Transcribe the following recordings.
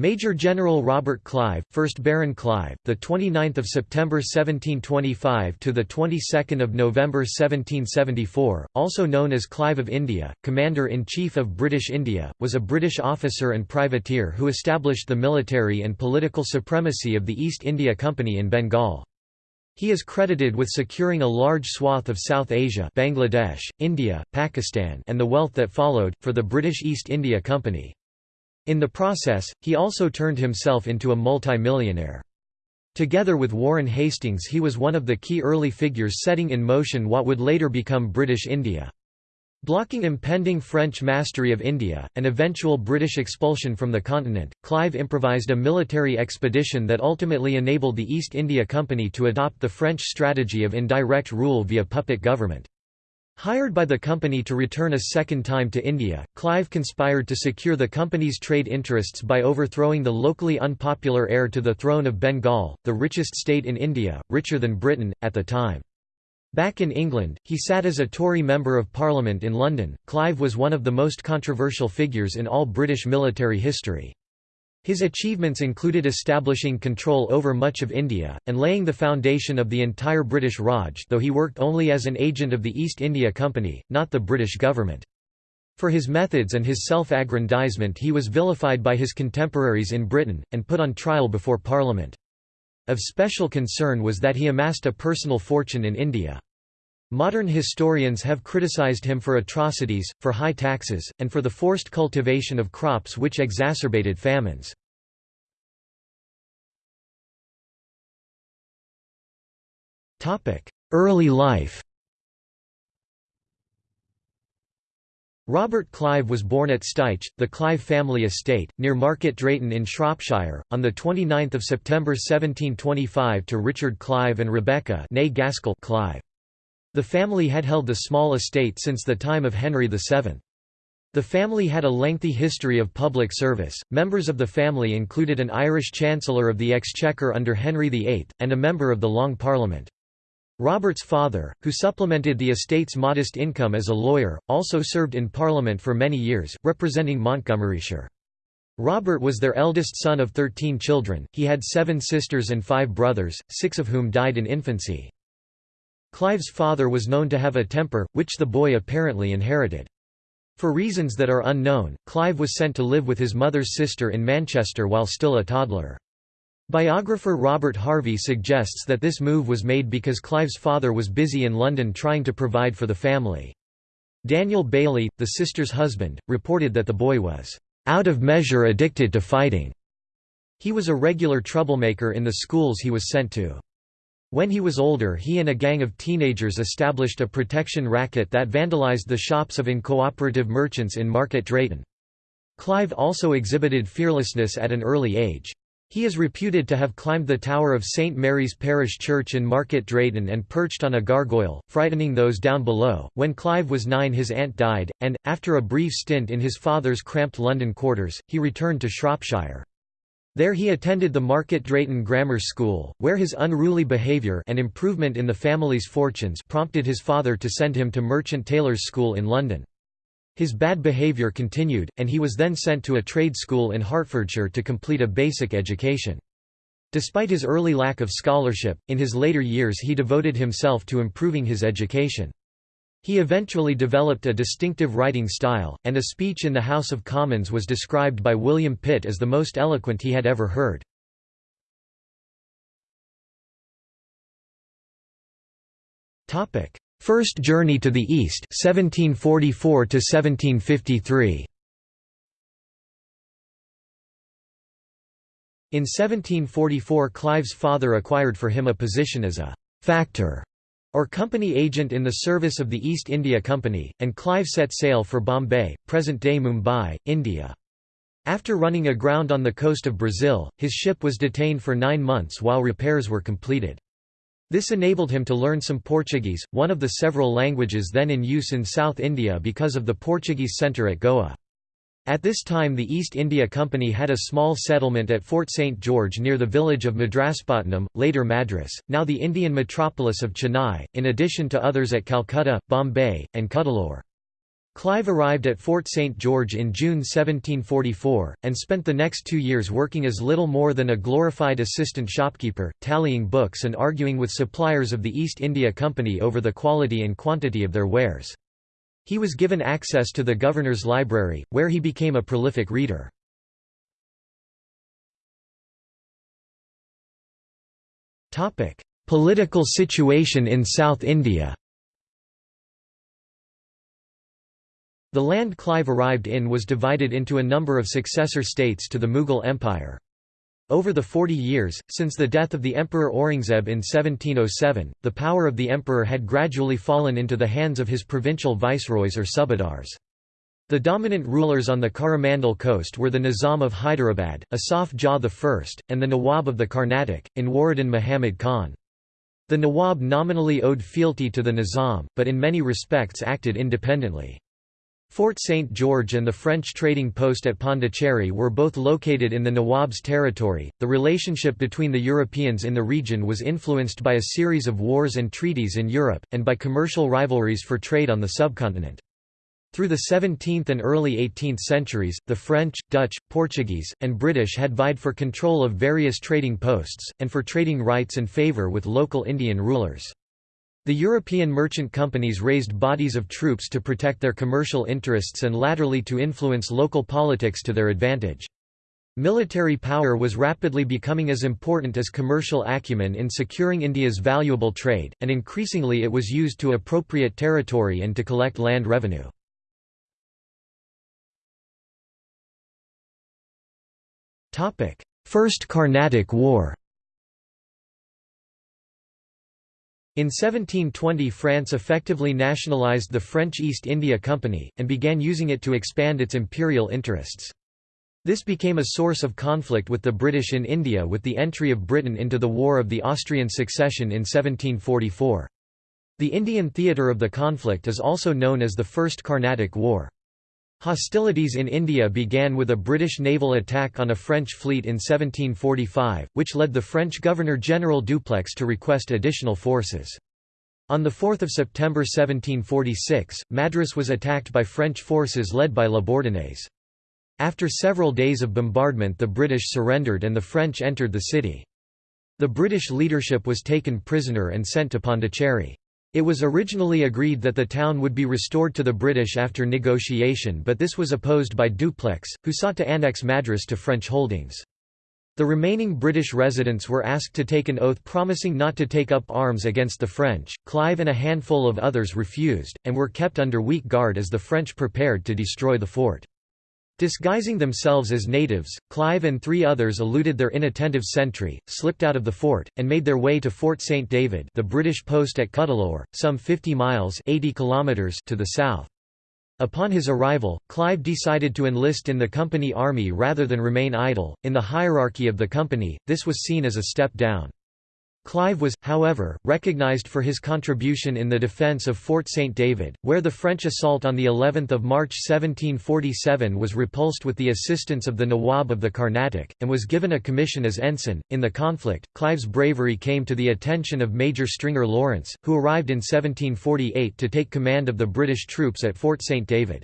Major General Robert Clive, 1st Baron Clive, the 29th of September 1725 to the 22nd of November 1774, also known as Clive of India, Commander-in-Chief of British India, was a British officer and privateer who established the military and political supremacy of the East India Company in Bengal. He is credited with securing a large swath of South Asia Bangladesh, India, Pakistan and the wealth that followed, for the British East India Company. In the process, he also turned himself into a multi-millionaire. Together with Warren Hastings he was one of the key early figures setting in motion what would later become British India. Blocking impending French mastery of India, and eventual British expulsion from the continent, Clive improvised a military expedition that ultimately enabled the East India Company to adopt the French strategy of indirect rule via puppet government. Hired by the company to return a second time to India, Clive conspired to secure the company's trade interests by overthrowing the locally unpopular heir to the throne of Bengal, the richest state in India, richer than Britain, at the time. Back in England, he sat as a Tory Member of Parliament in London. Clive was one of the most controversial figures in all British military history. His achievements included establishing control over much of India, and laying the foundation of the entire British Raj though he worked only as an agent of the East India Company, not the British government. For his methods and his self-aggrandizement he was vilified by his contemporaries in Britain, and put on trial before Parliament. Of special concern was that he amassed a personal fortune in India. Modern historians have criticized him for atrocities, for high taxes, and for the forced cultivation of crops which exacerbated famines. Early life Robert Clive was born at Styche, the Clive family estate, near Market Drayton in Shropshire, on 29 September 1725 to Richard Clive and Rebecca Gaskell Clive. The family had held the small estate since the time of Henry VII. The family had a lengthy history of public service. Members of the family included an Irish Chancellor of the Exchequer under Henry VIII, and a member of the Long Parliament. Robert's father, who supplemented the estate's modest income as a lawyer, also served in Parliament for many years, representing Montgomeryshire. Robert was their eldest son of thirteen children, he had seven sisters and five brothers, six of whom died in infancy. Clive's father was known to have a temper, which the boy apparently inherited. For reasons that are unknown, Clive was sent to live with his mother's sister in Manchester while still a toddler. Biographer Robert Harvey suggests that this move was made because Clive's father was busy in London trying to provide for the family. Daniel Bailey, the sister's husband, reported that the boy was out of measure addicted to fighting. He was a regular troublemaker in the schools he was sent to. When he was older he and a gang of teenagers established a protection racket that vandalized the shops of incooperative merchants in Market Drayton. Clive also exhibited fearlessness at an early age. He is reputed to have climbed the tower of St. Mary's Parish Church in Market Drayton and perched on a gargoyle, frightening those down below. When Clive was nine his aunt died, and, after a brief stint in his father's cramped London quarters, he returned to Shropshire. There he attended the Market Drayton Grammar School, where his unruly behaviour and improvement in the family's fortunes prompted his father to send him to Merchant Taylors' School in London. His bad behaviour continued, and he was then sent to a trade school in Hertfordshire to complete a basic education. Despite his early lack of scholarship, in his later years he devoted himself to improving his education. He eventually developed a distinctive writing style, and a speech in the House of Commons was described by William Pitt as the most eloquent he had ever heard. First Journey to the East 1744 1753. In 1744 Clive's father acquired for him a position as a «factor» or company agent in the service of the East India Company, and Clive set sail for Bombay, present-day Mumbai, India. After running aground on the coast of Brazil, his ship was detained for nine months while repairs were completed. This enabled him to learn some Portuguese, one of the several languages then in use in South India because of the Portuguese centre at Goa. At this time the East India Company had a small settlement at Fort St. George near the village of Madraspatnam, later Madras, now the Indian metropolis of Chennai, in addition to others at Calcutta, Bombay, and Cuddalore. Clive arrived at Fort St. George in June 1744, and spent the next two years working as little more than a glorified assistant shopkeeper, tallying books and arguing with suppliers of the East India Company over the quality and quantity of their wares. He was given access to the governor's library, where he became a prolific reader. Political situation in South India The land Clive arrived in was divided into a number of successor states to the Mughal Empire. Over the 40 years, since the death of the Emperor Aurangzeb in 1707, the power of the emperor had gradually fallen into the hands of his provincial viceroys or subadars. The dominant rulers on the Coromandel coast were the Nizam of Hyderabad, Asaf Jah I, and the Nawab of the Carnatic, Anwaruddin Muhammad Khan. The Nawab nominally owed fealty to the Nizam, but in many respects acted independently. Fort St. George and the French trading post at Pondicherry were both located in the Nawab's territory. The relationship between the Europeans in the region was influenced by a series of wars and treaties in Europe, and by commercial rivalries for trade on the subcontinent. Through the 17th and early 18th centuries, the French, Dutch, Portuguese, and British had vied for control of various trading posts, and for trading rights and favour with local Indian rulers. The European merchant companies raised bodies of troops to protect their commercial interests and latterly to influence local politics to their advantage. Military power was rapidly becoming as important as commercial acumen in securing India's valuable trade, and increasingly it was used to appropriate territory and to collect land revenue. First Carnatic War In 1720 France effectively nationalised the French East India Company, and began using it to expand its imperial interests. This became a source of conflict with the British in India with the entry of Britain into the War of the Austrian Succession in 1744. The Indian theatre of the conflict is also known as the First Carnatic War. Hostilities in India began with a British naval attack on a French fleet in 1745, which led the French Governor-General Dupleix to request additional forces. On 4 September 1746, Madras was attacked by French forces led by La Bourdonnais. After several days of bombardment the British surrendered and the French entered the city. The British leadership was taken prisoner and sent to Pondicherry. It was originally agreed that the town would be restored to the British after negotiation but this was opposed by Dupleix, who sought to annex Madras to French holdings. The remaining British residents were asked to take an oath promising not to take up arms against the French. Clive and a handful of others refused, and were kept under weak guard as the French prepared to destroy the fort. Disguising themselves as natives, Clive and three others eluded their inattentive sentry, slipped out of the fort, and made their way to Fort St. David the British post at Cuddalore, some 50 miles 80 kilometers to the south. Upon his arrival, Clive decided to enlist in the company army rather than remain idle. In the hierarchy of the company, this was seen as a step down. Clive was, however, recognized for his contribution in the defence of Fort St. David, where the French assault on of March 1747 was repulsed with the assistance of the Nawab of the Carnatic, and was given a commission as ensign. In the conflict, Clive's bravery came to the attention of Major Stringer Lawrence, who arrived in 1748 to take command of the British troops at Fort St. David.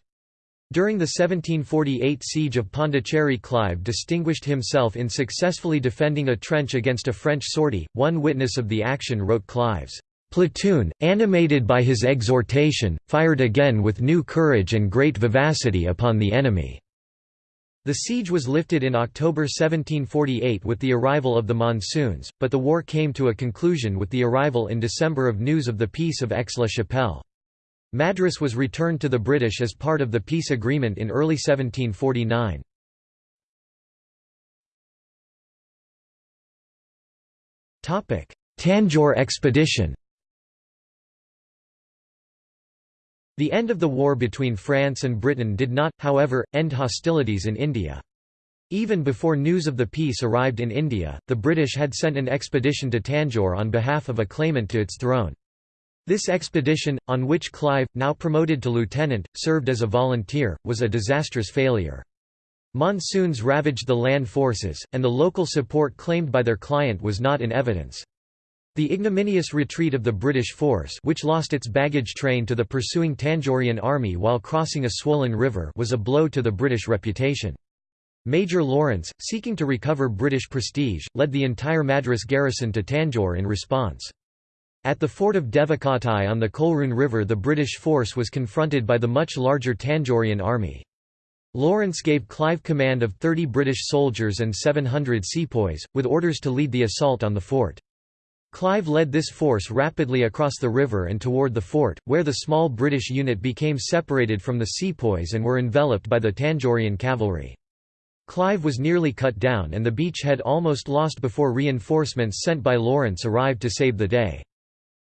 During the 1748 siege of Pondicherry Clive distinguished himself in successfully defending a trench against a French sortie. One witness of the action wrote Clive's platoon, animated by his exhortation, fired again with new courage and great vivacity upon the enemy. The siege was lifted in October 1748 with the arrival of the monsoons, but the war came to a conclusion with the arrival in December of news of the Peace of Aix-la-Chapelle. Madras was returned to the British as part of the peace agreement in early 1749. Tanjore expedition The end of the war between France and Britain did not, however, end hostilities in India. Even before news of the peace arrived in India, the British had sent an expedition to Tanjore on behalf of a claimant to its throne. This expedition, on which Clive, now promoted to lieutenant, served as a volunteer, was a disastrous failure. Monsoons ravaged the land forces, and the local support claimed by their client was not in evidence. The ignominious retreat of the British force which lost its baggage train to the pursuing Tanjorian army while crossing a swollen river was a blow to the British reputation. Major Lawrence, seeking to recover British prestige, led the entire Madras garrison to Tanjore in response. At the fort of Devakottai on the Coleroon River the British force was confronted by the much larger Tanjorian army. Lawrence gave Clive command of 30 British soldiers and 700 sepoys, with orders to lead the assault on the fort. Clive led this force rapidly across the river and toward the fort, where the small British unit became separated from the sepoys and were enveloped by the Tanjorian cavalry. Clive was nearly cut down and the beachhead almost lost before reinforcements sent by Lawrence arrived to save the day.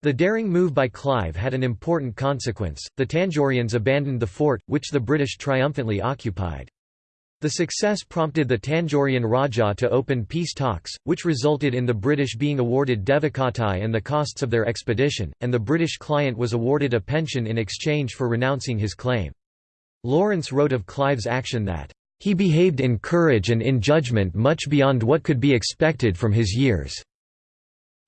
The daring move by Clive had an important consequence, the Tanjorians abandoned the fort, which the British triumphantly occupied. The success prompted the Tanjorian Raja to open peace talks, which resulted in the British being awarded Devakottai and the costs of their expedition, and the British client was awarded a pension in exchange for renouncing his claim. Lawrence wrote of Clive's action that, "...he behaved in courage and in judgment much beyond what could be expected from his years."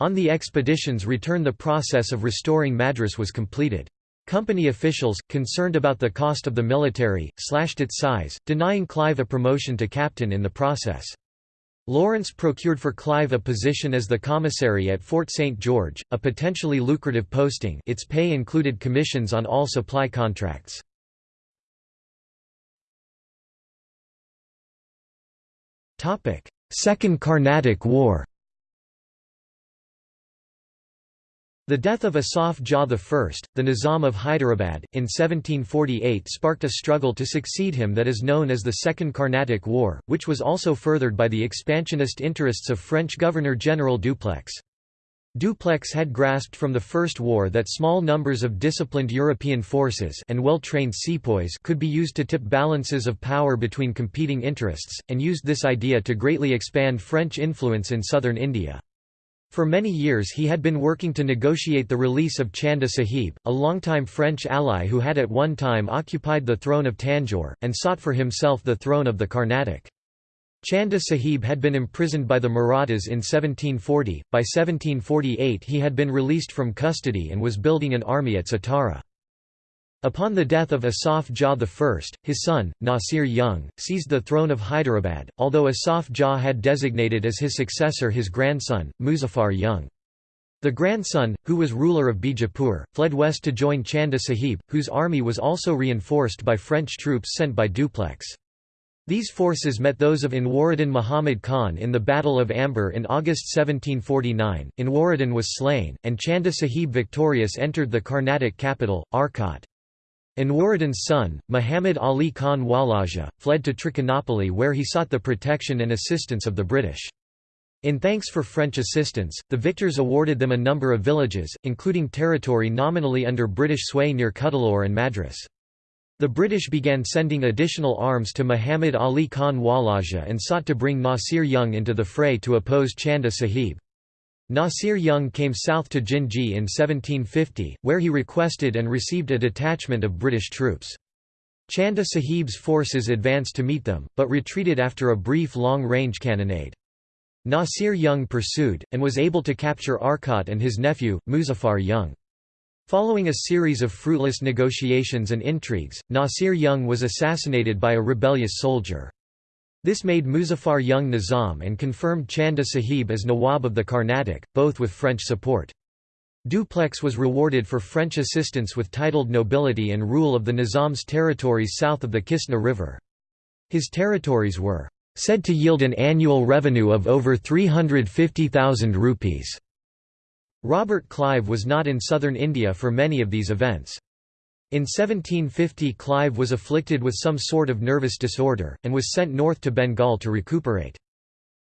On the expedition's return the process of restoring Madras was completed. Company officials, concerned about the cost of the military, slashed its size, denying Clive a promotion to captain in the process. Lawrence procured for Clive a position as the commissary at Fort St. George, a potentially lucrative posting its pay included commissions on all supply contracts. Second Carnatic War The death of Asaf Jah I, the Nizam of Hyderabad, in 1748 sparked a struggle to succeed him that is known as the Second Carnatic War, which was also furthered by the expansionist interests of French Governor-General Dupleix. Dupleix had grasped from the First War that small numbers of disciplined European forces and well-trained sepoys could be used to tip balances of power between competing interests, and used this idea to greatly expand French influence in southern India. For many years he had been working to negotiate the release of Chanda Sahib, a longtime French ally who had at one time occupied the throne of Tanjore, and sought for himself the throne of the Carnatic. Chanda Sahib had been imprisoned by the Marathas in 1740, by 1748 he had been released from custody and was building an army at Satara. Upon the death of Asaf Jah I, his son, Nasir Jung, seized the throne of Hyderabad, although Asaf Jah had designated as his successor his grandson, Muzaffar Jung. The grandson, who was ruler of Bijapur, fled west to join Chanda Sahib, whose army was also reinforced by French troops sent by Dupleix. These forces met those of Anwaruddin Muhammad Khan in the Battle of Ambur in August 1749. Anwaruddin was slain, and Chanda Sahib victorious entered the Carnatic capital, Arcot. Anwaruddin's son, Muhammad Ali Khan Walaja, fled to Trichinopoly where he sought the protection and assistance of the British. In thanks for French assistance, the victors awarded them a number of villages, including territory nominally under British sway near Cuddalore and Madras. The British began sending additional arms to Muhammad Ali Khan Walaja and sought to bring Nasir Jung into the fray to oppose Chanda Sahib. Nasir Jung came south to Jinji in 1750, where he requested and received a detachment of British troops. Chanda Sahib's forces advanced to meet them, but retreated after a brief long-range cannonade. Nasir Jung pursued, and was able to capture Arcot and his nephew, Muzaffar Jung. Following a series of fruitless negotiations and intrigues, Nasir Jung was assassinated by a rebellious soldier. This made Muzaffar Jung Nizam and confirmed Chanda Sahib as Nawab of the Carnatic, both with French support. Dupleix was rewarded for French assistance with titled nobility and rule of the Nizam's territories south of the Kistna River. His territories were said to yield an annual revenue of over 350,000 rupees. Robert Clive was not in southern India for many of these events. In 1750 Clive was afflicted with some sort of nervous disorder, and was sent north to Bengal to recuperate.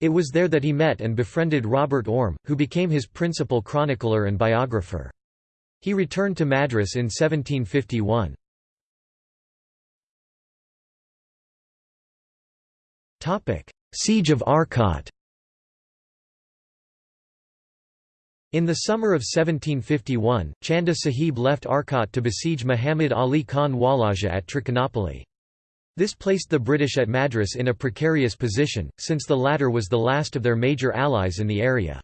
It was there that he met and befriended Robert Orme, who became his principal chronicler and biographer. He returned to Madras in 1751. Siege of Arcot In the summer of 1751, Chanda Sahib left Arcot to besiege Muhammad Ali Khan Walaja at Trichinopoly. This placed the British at Madras in a precarious position, since the latter was the last of their major allies in the area.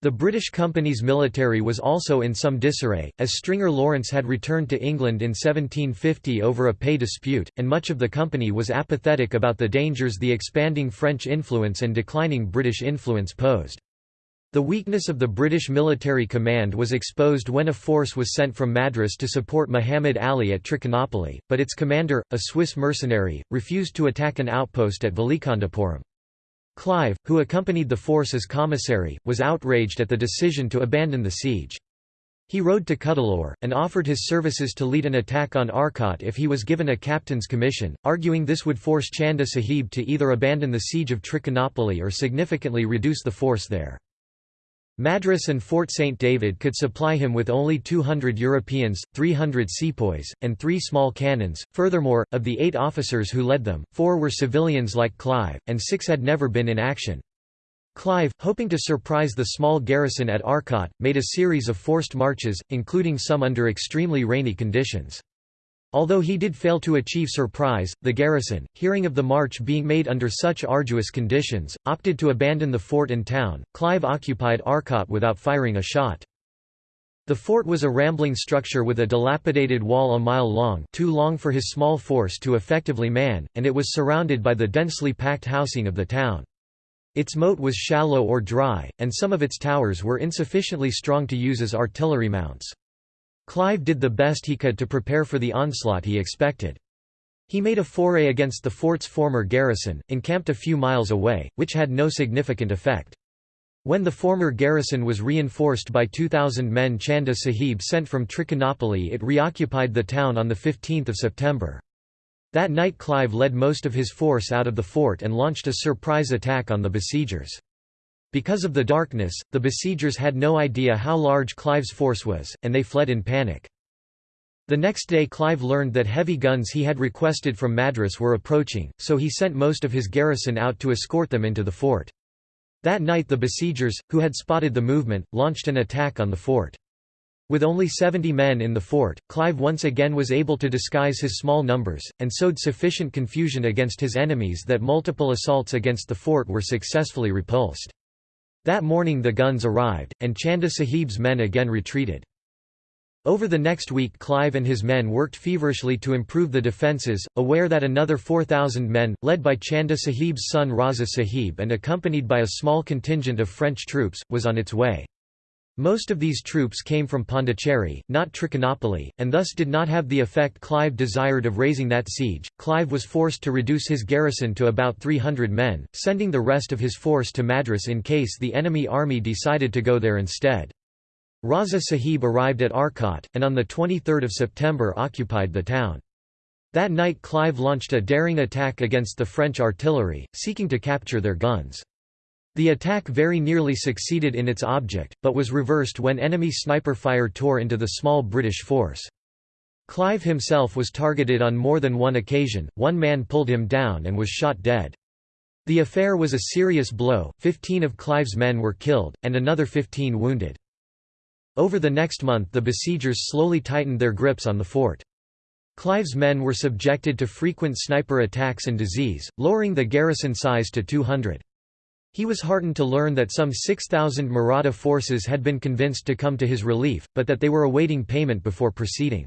The British company's military was also in some disarray, as Stringer Lawrence had returned to England in 1750 over a pay dispute, and much of the company was apathetic about the dangers the expanding French influence and declining British influence posed. The weakness of the British military command was exposed when a force was sent from Madras to support Muhammad Ali at Trichinopoly, but its commander, a Swiss mercenary, refused to attack an outpost at Valikandapuram. Clive, who accompanied the force as commissary, was outraged at the decision to abandon the siege. He rode to Cuddalore, and offered his services to lead an attack on Arcot if he was given a captain's commission, arguing this would force Chanda Sahib to either abandon the siege of Trichinopoly or significantly reduce the force there. Madras and Fort St. David could supply him with only 200 Europeans, 300 sepoys, and three small cannons. Furthermore, of the eight officers who led them, four were civilians like Clive, and six had never been in action. Clive, hoping to surprise the small garrison at Arcot, made a series of forced marches, including some under extremely rainy conditions. Although he did fail to achieve surprise, the garrison, hearing of the march being made under such arduous conditions, opted to abandon the fort and town. Clive occupied Arcot without firing a shot. The fort was a rambling structure with a dilapidated wall a mile long too long for his small force to effectively man, and it was surrounded by the densely packed housing of the town. Its moat was shallow or dry, and some of its towers were insufficiently strong to use as artillery mounts. Clive did the best he could to prepare for the onslaught he expected. He made a foray against the fort's former garrison, encamped a few miles away, which had no significant effect. When the former garrison was reinforced by 2,000 men Chanda Sahib sent from Trichinopoly it reoccupied the town on 15 September. That night Clive led most of his force out of the fort and launched a surprise attack on the besiegers. Because of the darkness, the besiegers had no idea how large Clive's force was, and they fled in panic. The next day Clive learned that heavy guns he had requested from Madras were approaching, so he sent most of his garrison out to escort them into the fort. That night the besiegers, who had spotted the movement, launched an attack on the fort. With only 70 men in the fort, Clive once again was able to disguise his small numbers, and sowed sufficient confusion against his enemies that multiple assaults against the fort were successfully repulsed. That morning the guns arrived, and Chanda Sahib's men again retreated. Over the next week Clive and his men worked feverishly to improve the defences, aware that another 4,000 men, led by Chanda Sahib's son Raza Sahib and accompanied by a small contingent of French troops, was on its way. Most of these troops came from Pondicherry, not Trichinopoly, and thus did not have the effect Clive desired of raising that siege. Clive was forced to reduce his garrison to about 300 men, sending the rest of his force to Madras in case the enemy army decided to go there instead. Raza Sahib arrived at Arcot, and on 23 September occupied the town. That night Clive launched a daring attack against the French artillery, seeking to capture their guns. The attack very nearly succeeded in its object, but was reversed when enemy sniper fire tore into the small British force. Clive himself was targeted on more than one occasion, one man pulled him down and was shot dead. The affair was a serious blow, 15 of Clive's men were killed, and another 15 wounded. Over the next month the besiegers slowly tightened their grips on the fort. Clive's men were subjected to frequent sniper attacks and disease, lowering the garrison size to 200. He was heartened to learn that some 6,000 Maratha forces had been convinced to come to his relief, but that they were awaiting payment before proceeding.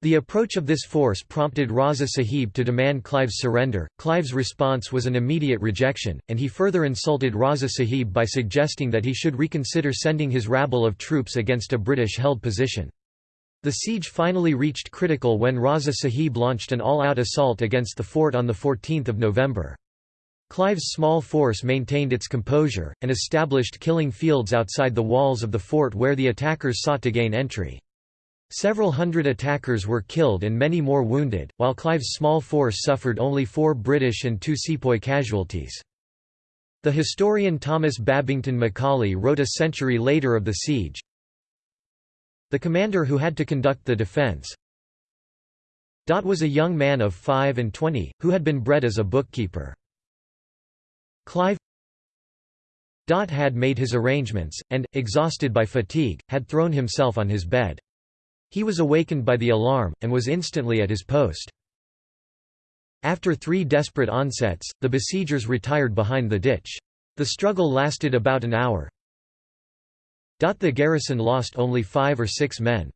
The approach of this force prompted Raza Sahib to demand Clive's surrender. Clive's response was an immediate rejection, and he further insulted Raza Sahib by suggesting that he should reconsider sending his rabble of troops against a British-held position. The siege finally reached critical when Raza Sahib launched an all-out assault against the fort on 14 November. Clive's small force maintained its composure, and established killing fields outside the walls of the fort where the attackers sought to gain entry. Several hundred attackers were killed and many more wounded, while Clive's small force suffered only four British and two sepoy casualties. The historian Thomas Babington Macaulay wrote a century later of the siege, The commander who had to conduct the defence was a young man of five and twenty, who had been bred as a bookkeeper. Clive Dot had made his arrangements, and, exhausted by fatigue, had thrown himself on his bed. He was awakened by the alarm, and was instantly at his post. After three desperate onsets, the besiegers retired behind the ditch. The struggle lasted about an hour. Dot The garrison lost only five or six men.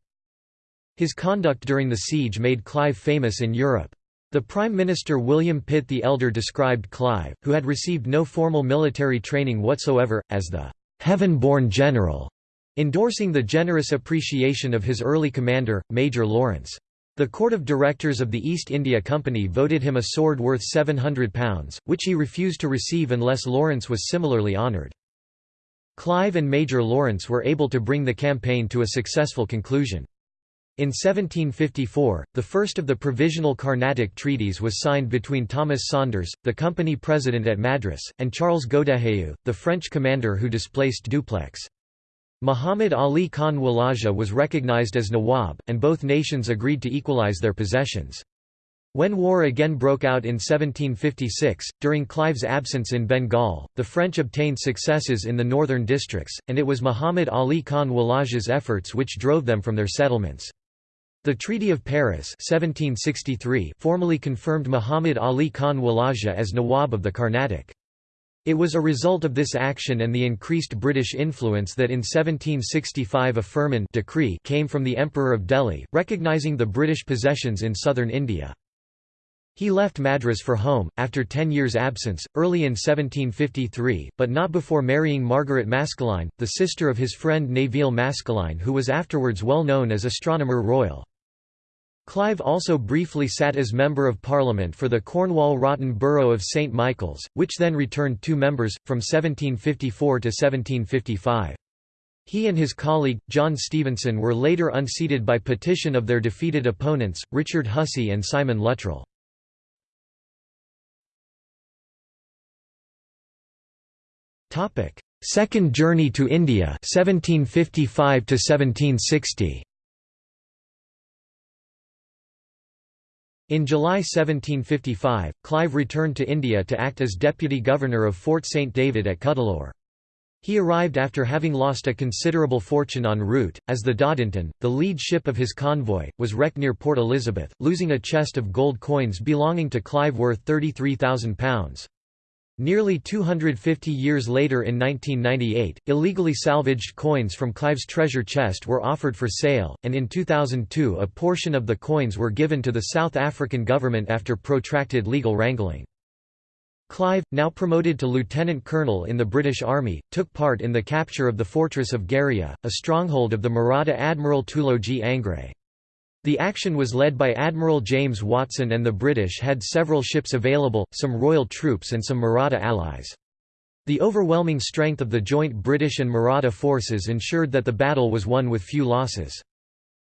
His conduct during the siege made Clive famous in Europe. The Prime Minister William Pitt the Elder described Clive, who had received no formal military training whatsoever, as the «heaven-born general», endorsing the generous appreciation of his early commander, Major Lawrence. The Court of Directors of the East India Company voted him a sword worth £700, which he refused to receive unless Lawrence was similarly honoured. Clive and Major Lawrence were able to bring the campaign to a successful conclusion. In 1754, the first of the provisional Carnatic treaties was signed between Thomas Saunders, the company president at Madras, and Charles Godeheau, the French commander who displaced Dupleix. Muhammad Ali Khan Walaja was recognized as Nawab, and both nations agreed to equalize their possessions. When war again broke out in 1756, during Clive's absence in Bengal, the French obtained successes in the northern districts, and it was Muhammad Ali Khan Walaja's efforts which drove them from their settlements. The Treaty of Paris 1763 formally confirmed Muhammad Ali Khan Walaja as Nawab of the Carnatic. It was a result of this action and the increased British influence that in 1765 a firman decree came from the Emperor of Delhi, recognising the British possessions in southern India. He left Madras for home, after ten years' absence, early in 1753, but not before marrying Margaret Maskelyne, the sister of his friend Nevil Maskelyne who was afterwards well known as Astronomer Royal. Clive also briefly sat as Member of Parliament for the Cornwall Rotten borough of St Michael's, which then returned two members, from 1754 to 1755. He and his colleague, John Stevenson were later unseated by petition of their defeated opponents, Richard Hussey and Simon Luttrell. Second journey to India 1755 to 1760 In July 1755, Clive returned to India to act as deputy governor of Fort St David at Cuddalore. He arrived after having lost a considerable fortune en route, as the Dodington, the lead ship of his convoy, was wrecked near Port Elizabeth, losing a chest of gold coins belonging to Clive worth £33,000. Nearly 250 years later in 1998, illegally salvaged coins from Clive's treasure chest were offered for sale, and in 2002 a portion of the coins were given to the South African government after protracted legal wrangling. Clive, now promoted to lieutenant colonel in the British Army, took part in the capture of the fortress of Gharia, a stronghold of the Maratha Admiral Tulodji Angre. The action was led by Admiral James Watson and the British had several ships available, some royal troops and some Maratha allies. The overwhelming strength of the joint British and Maratha forces ensured that the battle was won with few losses.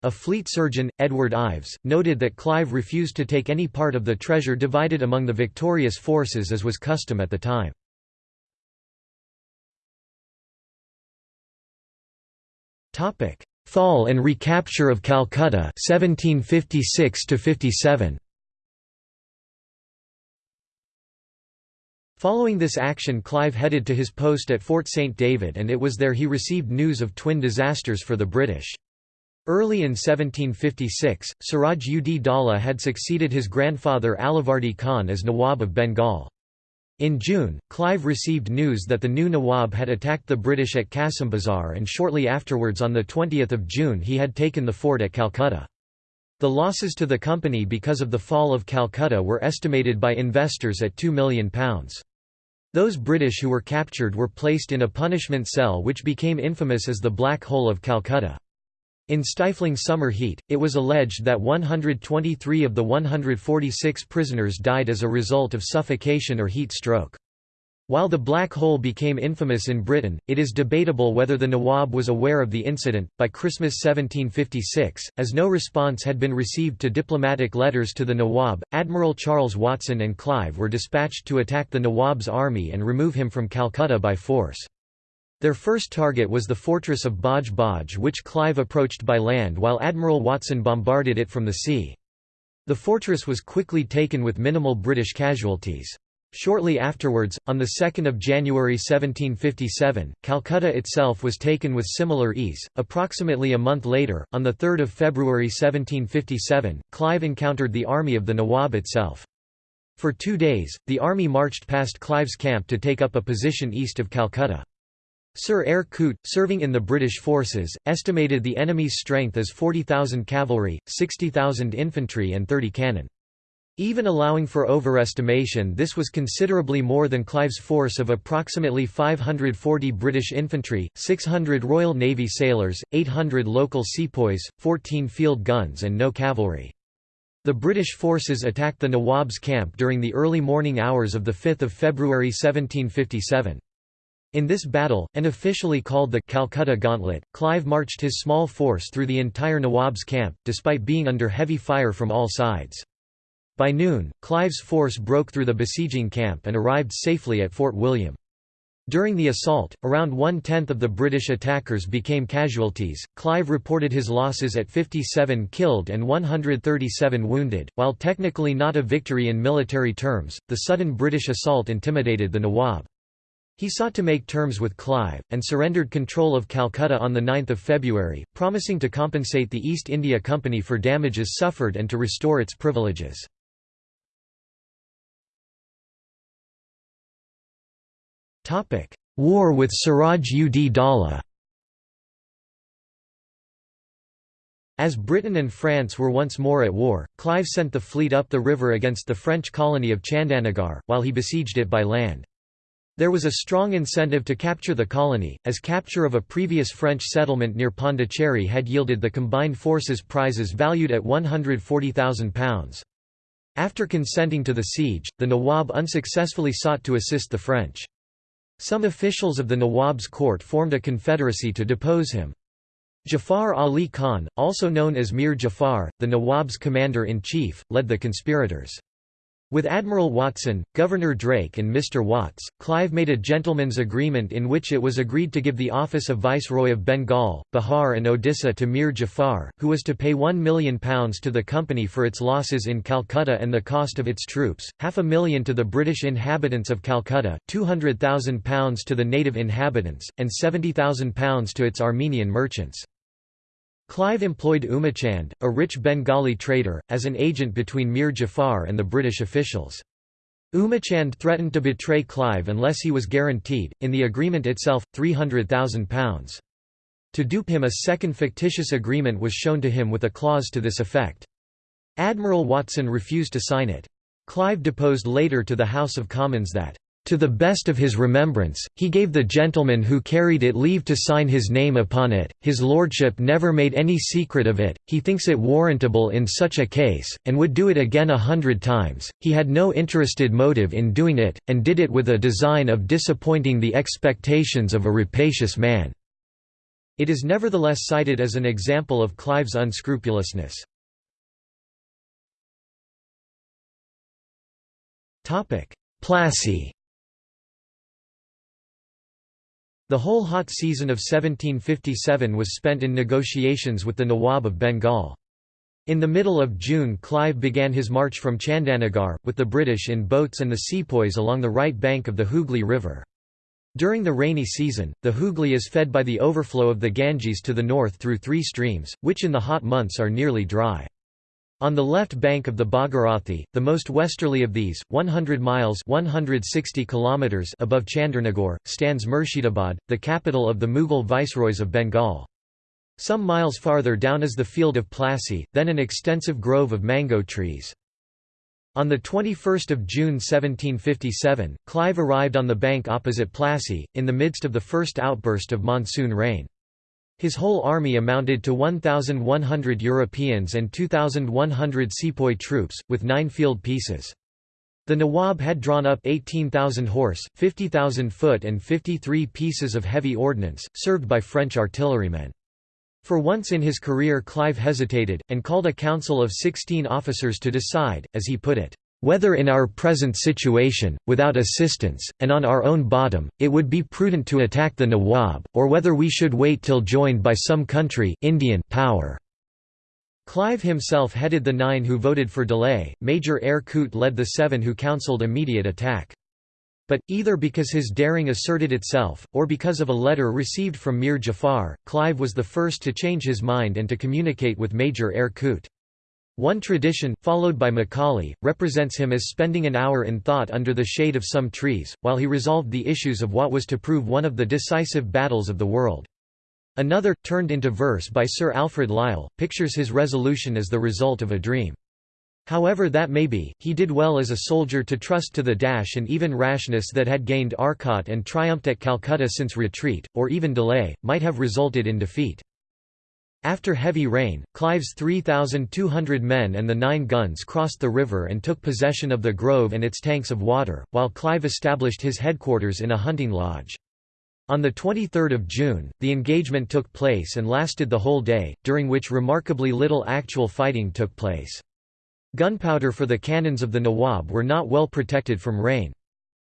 A fleet surgeon, Edward Ives, noted that Clive refused to take any part of the treasure divided among the victorious forces as was custom at the time. Fall and recapture of Calcutta 1756 57. Following this action Clive headed to his post at Fort St David and it was there he received news of twin disasters for the British. Early in 1756, Siraj ud Daulah had succeeded his grandfather Alivardi Khan as Nawab of Bengal. In June, Clive received news that the new Nawab had attacked the British at Bazar, and shortly afterwards on 20 June he had taken the fort at Calcutta. The losses to the company because of the fall of Calcutta were estimated by investors at £2 million. Those British who were captured were placed in a punishment cell which became infamous as the Black Hole of Calcutta. In stifling summer heat, it was alleged that 123 of the 146 prisoners died as a result of suffocation or heat stroke. While the black hole became infamous in Britain, it is debatable whether the Nawab was aware of the incident. By Christmas 1756, as no response had been received to diplomatic letters to the Nawab, Admiral Charles Watson and Clive were dispatched to attack the Nawab's army and remove him from Calcutta by force. Their first target was the fortress of Baj Baj which Clive approached by land while Admiral Watson bombarded it from the sea. The fortress was quickly taken with minimal British casualties. Shortly afterwards, on 2 January 1757, Calcutta itself was taken with similar ease. Approximately a month later, on 3 February 1757, Clive encountered the army of the Nawab itself. For two days, the army marched past Clive's camp to take up a position east of Calcutta. Sir Eyre Coote, serving in the British forces, estimated the enemy's strength as 40,000 cavalry, 60,000 infantry and 30 cannon. Even allowing for overestimation this was considerably more than Clive's force of approximately 540 British infantry, 600 Royal Navy sailors, 800 local sepoys, 14 field guns and no cavalry. The British forces attacked the Nawab's camp during the early morning hours of 5 February 1757. In this battle, and officially called the Calcutta Gauntlet, Clive marched his small force through the entire Nawab's camp, despite being under heavy fire from all sides. By noon, Clive's force broke through the besieging camp and arrived safely at Fort William. During the assault, around one-tenth of the British attackers became casualties. Clive reported his losses at 57 killed and 137 wounded. While technically not a victory in military terms, the sudden British assault intimidated the Nawab. He sought to make terms with Clive, and surrendered control of Calcutta on 9 February, promising to compensate the East India Company for damages suffered and to restore its privileges. War with Siraj ud Daulah As Britain and France were once more at war, Clive sent the fleet up the river against the French colony of Chandanagar, while he besieged it by land. There was a strong incentive to capture the colony, as capture of a previous French settlement near Pondicherry had yielded the combined forces prizes valued at £140,000. After consenting to the siege, the Nawab unsuccessfully sought to assist the French. Some officials of the Nawab's court formed a confederacy to depose him. Jafar Ali Khan, also known as Mir Jafar, the Nawab's commander-in-chief, led the conspirators. With Admiral Watson, Governor Drake and Mr. Watts, Clive made a gentleman's agreement in which it was agreed to give the office of Viceroy of Bengal, Bihar and Odisha to Mir Jafar, who was to pay £1 million to the company for its losses in Calcutta and the cost of its troops, half a million to the British inhabitants of Calcutta, £200,000 to the native inhabitants, and £70,000 to its Armenian merchants. Clive employed Umachand, a rich Bengali trader, as an agent between Mir Jafar and the British officials. Umachand threatened to betray Clive unless he was guaranteed, in the agreement itself, £300,000. To dupe him a second fictitious agreement was shown to him with a clause to this effect. Admiral Watson refused to sign it. Clive deposed later to the House of Commons that to the best of his remembrance, he gave the gentleman who carried it leave to sign his name upon it, his lordship never made any secret of it, he thinks it warrantable in such a case, and would do it again a hundred times, he had no interested motive in doing it, and did it with a design of disappointing the expectations of a rapacious man." It is nevertheless cited as an example of Clive's unscrupulousness. Plassey The whole hot season of 1757 was spent in negotiations with the Nawab of Bengal. In the middle of June Clive began his march from Chandanagar, with the British in boats and the sepoys along the right bank of the Hooghly River. During the rainy season, the Hooghly is fed by the overflow of the Ganges to the north through three streams, which in the hot months are nearly dry. On the left bank of the Bhagirathi, the most westerly of these, 100 miles 160 kilometers above Chandernagore, stands Murshidabad, the capital of the Mughal viceroys of Bengal. Some miles farther down is the field of Plassey, then an extensive grove of mango trees. On 21 June 1757, Clive arrived on the bank opposite Plassey, in the midst of the first outburst of monsoon rain. His whole army amounted to 1,100 Europeans and 2,100 sepoy troops, with nine field pieces. The Nawab had drawn up 18,000 horse, 50,000 foot and 53 pieces of heavy ordnance, served by French artillerymen. For once in his career Clive hesitated, and called a council of 16 officers to decide, as he put it, whether in our present situation, without assistance, and on our own bottom, it would be prudent to attack the Nawab, or whether we should wait till joined by some country Indian power. Clive himself headed the nine who voted for delay, Major Eyre Coote led the seven who counselled immediate attack. But, either because his daring asserted itself, or because of a letter received from Mir Jafar, Clive was the first to change his mind and to communicate with Major Eyre Coote. One tradition, followed by Macaulay, represents him as spending an hour in thought under the shade of some trees, while he resolved the issues of what was to prove one of the decisive battles of the world. Another, turned into verse by Sir Alfred Lyall, pictures his resolution as the result of a dream. However that may be, he did well as a soldier to trust to the dash and even rashness that had gained Arcot and triumphed at Calcutta since retreat, or even delay, might have resulted in defeat. After heavy rain, Clive's 3,200 men and the nine guns crossed the river and took possession of the grove and its tanks of water, while Clive established his headquarters in a hunting lodge. On 23 June, the engagement took place and lasted the whole day, during which remarkably little actual fighting took place. Gunpowder for the cannons of the Nawab were not well protected from rain.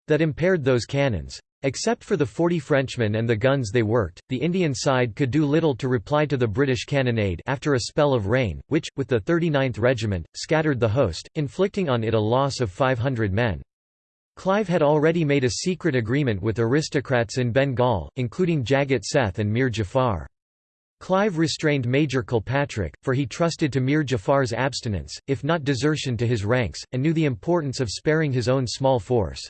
That impaired those cannons. Except for the 40 Frenchmen and the guns they worked, the Indian side could do little to reply to the British cannonade after a spell of rain, which, with the 39th Regiment, scattered the host, inflicting on it a loss of 500 men. Clive had already made a secret agreement with aristocrats in Bengal, including Jagat Seth and Mir Jafar. Clive restrained Major Kilpatrick, for he trusted to Mir Jafar's abstinence, if not desertion to his ranks, and knew the importance of sparing his own small force.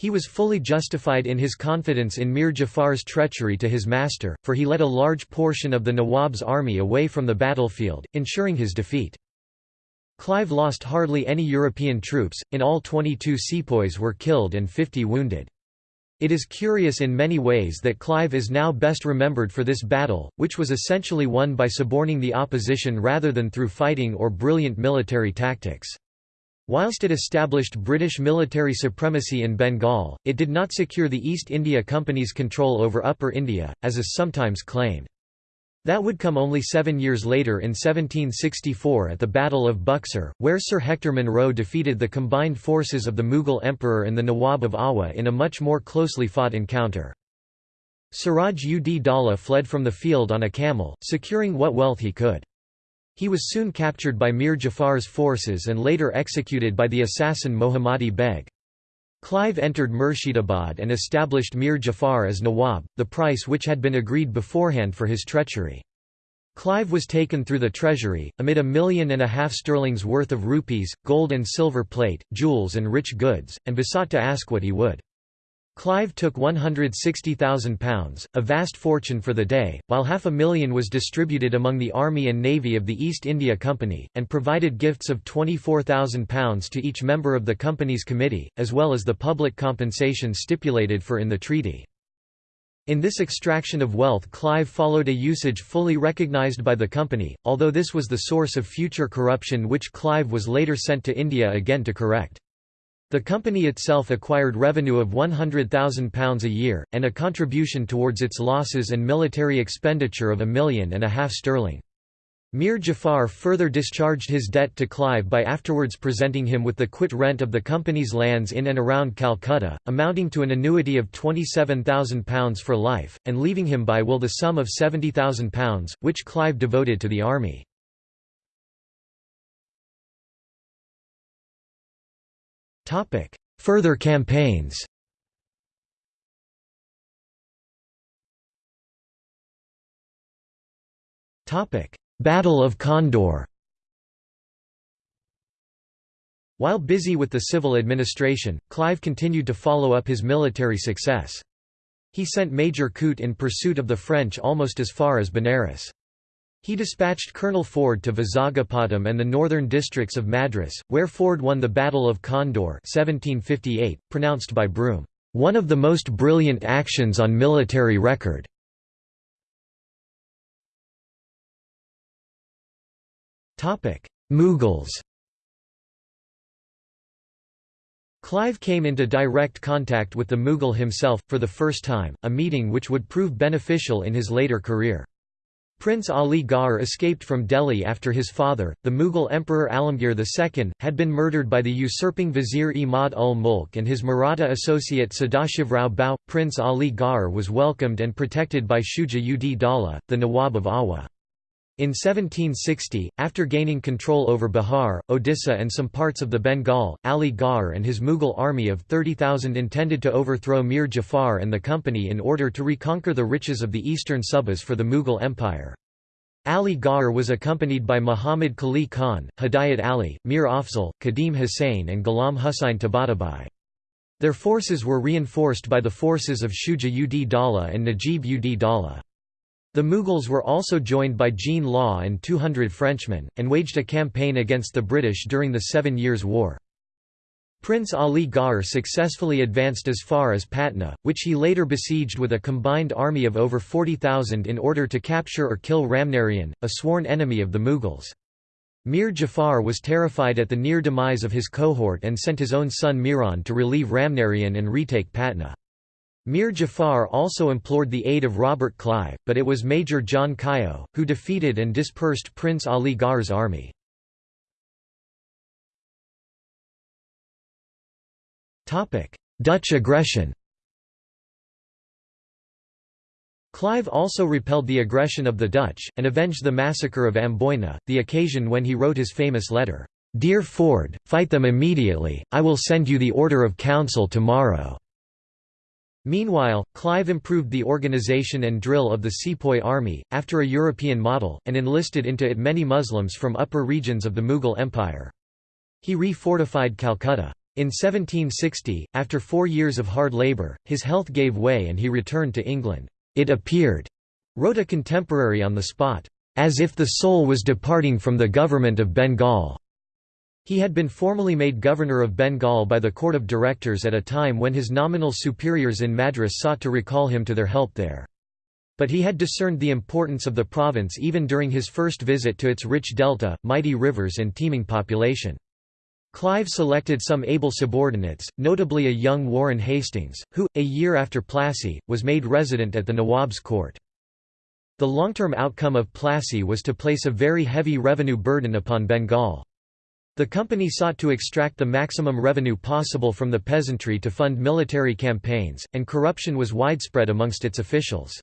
He was fully justified in his confidence in Mir Jafar's treachery to his master, for he led a large portion of the Nawab's army away from the battlefield, ensuring his defeat. Clive lost hardly any European troops, in all 22 sepoys were killed and 50 wounded. It is curious in many ways that Clive is now best remembered for this battle, which was essentially won by suborning the opposition rather than through fighting or brilliant military tactics. Whilst it established British military supremacy in Bengal, it did not secure the East India Company's control over Upper India, as is sometimes claimed. That would come only seven years later in 1764 at the Battle of Buxar, where Sir Hector Munro defeated the combined forces of the Mughal Emperor and the Nawab of Awadh in a much more closely fought encounter. Siraj ud Daulah fled from the field on a camel, securing what wealth he could. He was soon captured by Mir Jafar's forces and later executed by the assassin Mohammadi Beg. Clive entered Murshidabad and established Mir Jafar as Nawab, the price which had been agreed beforehand for his treachery. Clive was taken through the treasury, amid a million and a half sterling's worth of rupees, gold and silver plate, jewels and rich goods, and besought to ask what he would. Clive took £160,000, a vast fortune for the day, while half a million was distributed among the Army and Navy of the East India Company, and provided gifts of £24,000 to each member of the company's committee, as well as the public compensation stipulated for in the treaty. In this extraction of wealth Clive followed a usage fully recognised by the company, although this was the source of future corruption which Clive was later sent to India again to correct. The company itself acquired revenue of £100,000 a year, and a contribution towards its losses and military expenditure of a million and a half sterling. Mir Jafar further discharged his debt to Clive by afterwards presenting him with the quit rent of the company's lands in and around Calcutta, amounting to an annuity of £27,000 for life, and leaving him by will the sum of £70,000, which Clive devoted to the army. Further campaigns Battle of Condore While busy with the civil administration, Clive continued to follow up his military success. He sent Major Coote in pursuit of the French almost as far as Benares. He dispatched Colonel Ford to Vizagapatam and the northern districts of Madras, where Ford won the Battle of Condore 1758, pronounced by Broome, "...one of the most brilliant actions on military record." Mughals Clive came into direct contact with the Mughal himself, for the first time, a meeting which would prove beneficial in his later career. Prince Ali Gauhar escaped from Delhi after his father, the Mughal Emperor Alamgir II, had been murdered by the usurping vizier Imad ul Mulk and his Maratha associate Sadashivrao Bhau. Prince Ali Gauhar was welcomed and protected by Shuja ud Daulah, the Nawab of Awadh. In 1760, after gaining control over Bihar, Odisha and some parts of the Bengal, Ali Gauhar and his Mughal army of 30,000 intended to overthrow Mir Jafar and the company in order to reconquer the riches of the eastern Subas for the Mughal Empire. Ali Gauhar was accompanied by Muhammad Quli Khan, Hidayat Ali, Mir Afzal, Qadim Hussain and Ghulam Husain Tabatabai. Their forces were reinforced by the forces of Shuja ud Dawla and Najib ud Dawla. The Mughals were also joined by Jean Law and 200 Frenchmen, and waged a campaign against the British during the Seven Years' War. Prince Ali Gauhar successfully advanced as far as Patna, which he later besieged with a combined army of over 40,000 in order to capture or kill Ramnarain, a sworn enemy of the Mughals. Mir Jafar was terrified at the near demise of his cohort and sent his own son Miran to relieve Ramnarain and retake Patna. Mir Jafar also implored the aid of Robert Clive, but it was Major John Caillaud, who defeated and dispersed Prince Ali Gauhar's army. Dutch aggression Clive also repelled the aggression of the Dutch, and avenged the massacre of Amboina, the occasion when he wrote his famous letter, "'Dear Ford, fight them immediately, I will send you the Order of Council tomorrow." Meanwhile, Clive improved the organization and drill of the sepoy army, after a European model, and enlisted into it many Muslims from upper regions of the Mughal Empire. He re-fortified Calcutta. In 1760, after four years of hard labour, his health gave way and he returned to England. It appeared, wrote a contemporary on the spot, as if the soul was departing from the government of Bengal. He had been formally made governor of Bengal by the court of directors at a time when his nominal superiors in Madras sought to recall him to their help there. But he had discerned the importance of the province even during his first visit to its rich delta, mighty rivers and teeming population. Clive selected some able subordinates, notably a young Warren Hastings, who, a year after Plassey, was made resident at the Nawab's court. The long-term outcome of Plassey was to place a very heavy revenue burden upon Bengal. The company sought to extract the maximum revenue possible from the peasantry to fund military campaigns, and corruption was widespread amongst its officials.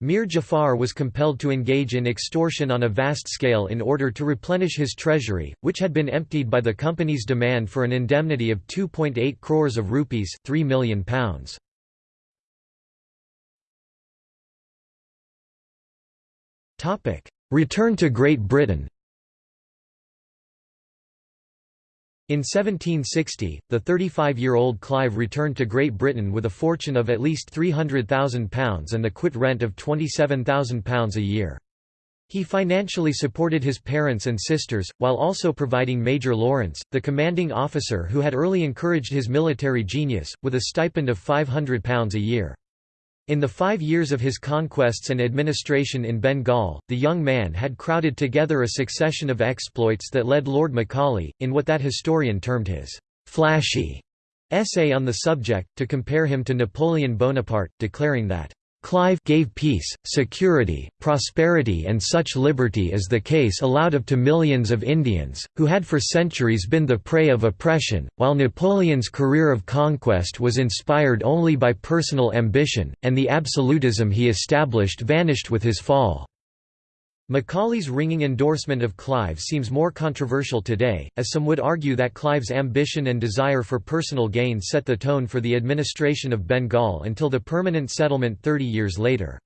Mir Jafar was compelled to engage in extortion on a vast scale in order to replenish his treasury, which had been emptied by the company's demand for an indemnity of 2.8 crores of rupees £3 million. Return to Great Britain In 1760, the 35-year-old Clive returned to Great Britain with a fortune of at least £300,000 and the quit rent of £27,000 a year. He financially supported his parents and sisters, while also providing Major Lawrence, the commanding officer who had early encouraged his military genius, with a stipend of £500 a year. In the five years of his conquests and administration in Bengal, the young man had crowded together a succession of exploits that led Lord Macaulay, in what that historian termed his «flashy» essay on the subject, to compare him to Napoleon Bonaparte, declaring that Clive gave peace, security, prosperity and such liberty as the case allowed of to millions of Indians, who had for centuries been the prey of oppression, while Napoleon's career of conquest was inspired only by personal ambition, and the absolutism he established vanished with his fall. Macaulay's ringing endorsement of Clive seems more controversial today, as some would argue that Clive's ambition and desire for personal gain set the tone for the administration of Bengal until the permanent settlement 30 years later.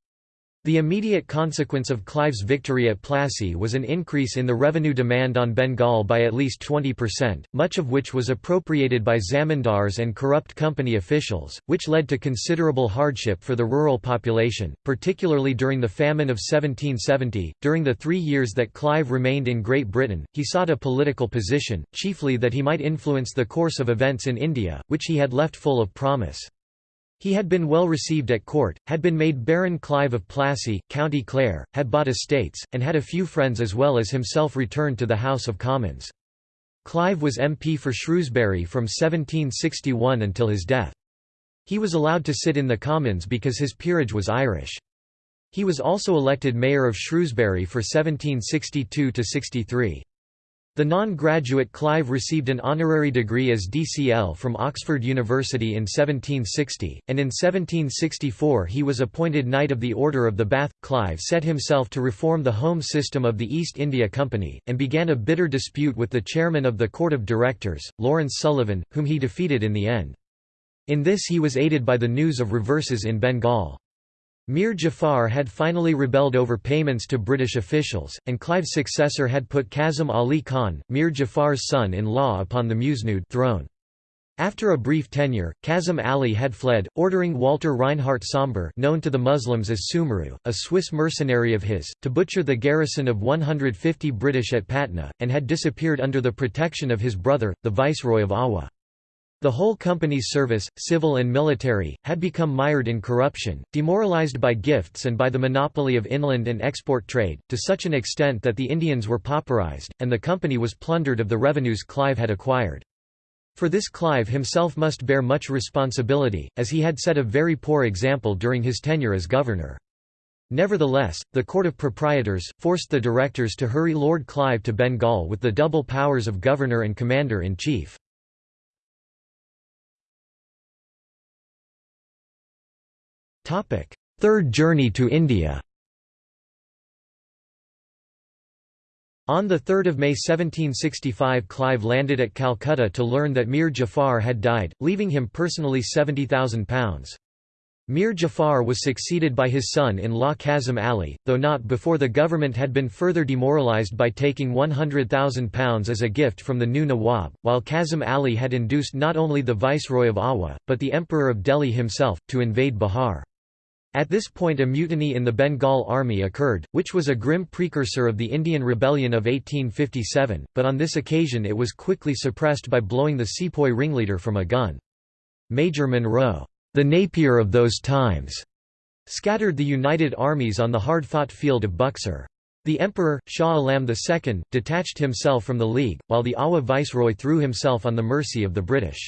The immediate consequence of Clive's victory at Plassey was an increase in the revenue demand on Bengal by at least 20%, much of which was appropriated by zamindars and corrupt company officials, which led to considerable hardship for the rural population, particularly during the famine of 1770. During the three years that Clive remained in Great Britain, he sought a political position, chiefly that he might influence the course of events in India, which he had left full of promise. He had been well received at court, had been made Baron Clive of Plassey, County Clare, had bought estates, and had a few friends as well as himself returned to the House of Commons. Clive was MP for Shrewsbury from 1761 until his death. He was allowed to sit in the Commons because his peerage was Irish. He was also elected Mayor of Shrewsbury for 1762–63. The non-graduate Clive received an honorary degree as DCL from Oxford University in 1760, and in 1764 he was appointed Knight of the Order of the Bath. Clive set himself to reform the home system of the East India Company, and began a bitter dispute with the chairman of the Court of Directors, Lawrence Sullivan, whom he defeated in the end. In this he was aided by the news of reverses in Bengal. Mir Jafar had finally rebelled over payments to British officials, and Clive's successor had put Kazim Ali Khan, Mir Jafar's son-in-law upon the Musnud throne. After a brief tenure, Kazim Ali had fled, ordering Walter Reinhardt Sombre known to the Muslims as Sumeru, a Swiss mercenary of his, to butcher the garrison of 150 British at Patna, and had disappeared under the protection of his brother, the Viceroy of Awa. The whole company's service, civil and military, had become mired in corruption, demoralized by gifts and by the monopoly of inland and export trade, to such an extent that the Indians were pauperized, and the company was plundered of the revenues Clive had acquired. For this Clive himself must bear much responsibility, as he had set a very poor example during his tenure as governor. Nevertheless, the Court of Proprietors, forced the directors to hurry Lord Clive to Bengal with the double powers of governor and commander-in-chief. Third journey to India On 3 May 1765 Clive landed at Calcutta to learn that Mir Jafar had died, leaving him personally £70,000. Mir Jafar was succeeded by his son-in-law Kazim Ali, though not before the government had been further demoralised by taking £100,000 as a gift from the new Nawab, while Kazim Ali had induced not only the Viceroy of Awa, but the Emperor of Delhi himself, to invade Bihar. At this point a mutiny in the Bengal army occurred, which was a grim precursor of the Indian Rebellion of 1857, but on this occasion it was quickly suppressed by blowing the sepoy ringleader from a gun. Major Munro, the Napier of those times, scattered the united armies on the hard-fought field of Buxar. The emperor, Shah Alam II, detached himself from the League, while the Awa viceroy threw himself on the mercy of the British.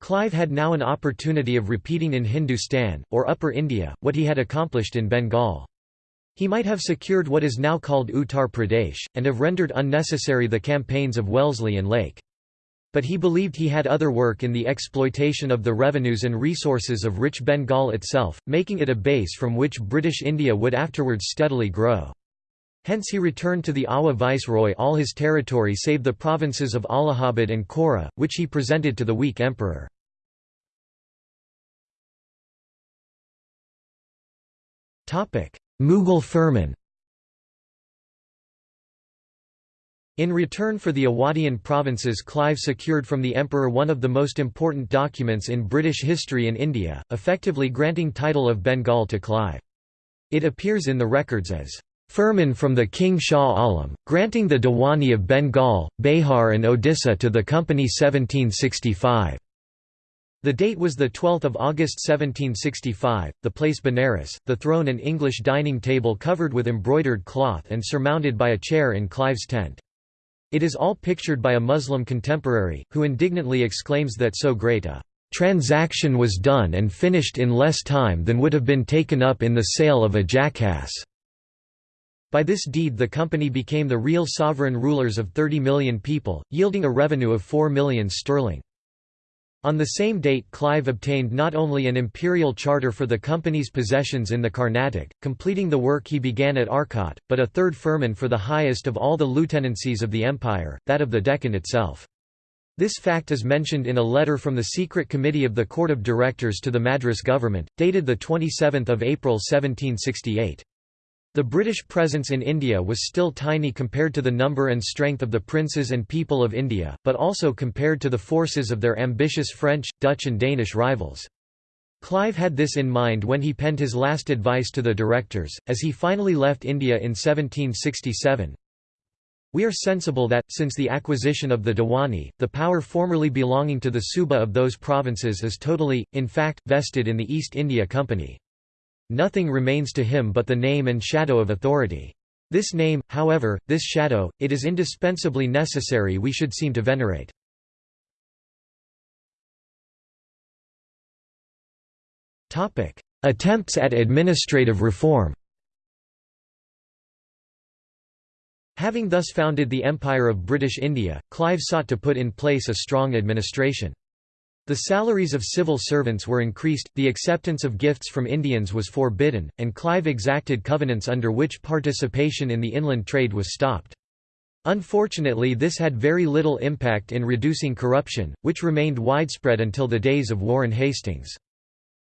Clive had now an opportunity of repeating in Hindustan, or Upper India, what he had accomplished in Bengal. He might have secured what is now called Uttar Pradesh, and have rendered unnecessary the campaigns of Wellesley and Lake. But he believed he had other work in the exploitation of the revenues and resources of rich Bengal itself, making it a base from which British India would afterwards steadily grow. Hence he returned to the Awa viceroy all his territory save the provinces of Allahabad and Kora, which he presented to the weak emperor. Mughal firman In return for the Awadian provinces Clive secured from the emperor one of the most important documents in British history in India, effectively granting title of Bengal to Clive. It appears in the records as Firman from the King Shah Alam, granting the Diwani of Bengal, Behar and Odisha to the Company 1765. The date was 12 August 1765, the place Benares, the throne and English dining table covered with embroidered cloth and surmounted by a chair in Clive's tent. It is all pictured by a Muslim contemporary, who indignantly exclaims that so great a transaction was done and finished in less time than would have been taken up in the sale of a jackass. By this deed the company became the real sovereign rulers of 30 million people, yielding a revenue of 4 million sterling. On the same date Clive obtained not only an imperial charter for the company's possessions in the Carnatic, completing the work he began at Arcot, but a third firman for the highest of all the lieutenancies of the empire, that of the Deccan itself. This fact is mentioned in a letter from the Secret Committee of the Court of Directors to the Madras government, dated 27 April 1768. The British presence in India was still tiny compared to the number and strength of the princes and people of India, but also compared to the forces of their ambitious French, Dutch and Danish rivals. Clive had this in mind when he penned his last advice to the directors, as he finally left India in 1767. We are sensible that, since the acquisition of the Diwani, the power formerly belonging to the Suba of those provinces is totally, in fact, vested in the East India Company. Nothing remains to him but the name and shadow of authority. This name, however, this shadow, it is indispensably necessary we should seem to venerate. Attempts at administrative reform Having thus founded the Empire of British India, Clive sought to put in place a strong administration. The salaries of civil servants were increased, the acceptance of gifts from Indians was forbidden, and Clive exacted covenants under which participation in the inland trade was stopped. Unfortunately this had very little impact in reducing corruption, which remained widespread until the days of Warren Hastings.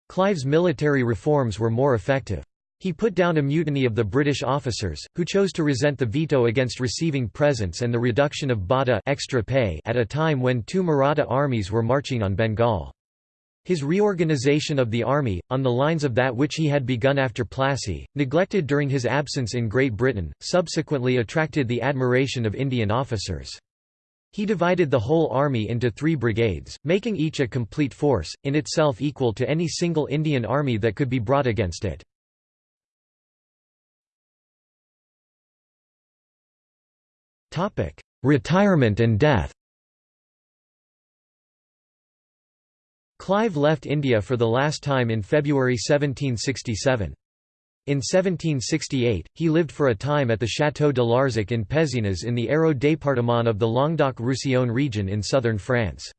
Clive's military reforms were more effective. He put down a mutiny of the British officers, who chose to resent the veto against receiving presents and the reduction of batta extra pay at a time when two Maratha armies were marching on Bengal. His reorganization of the army, on the lines of that which he had begun after Plassey, neglected during his absence in Great Britain, subsequently attracted the admiration of Indian officers. He divided the whole army into three brigades, making each a complete force, in itself equal to any single Indian army that could be brought against it. Retirement and death Clive left India for the last time in February 1767. In 1768, he lived for a time at the Château de Larzac in Pézenas in the Hérault département of the Languedoc-Roussillon region in southern France.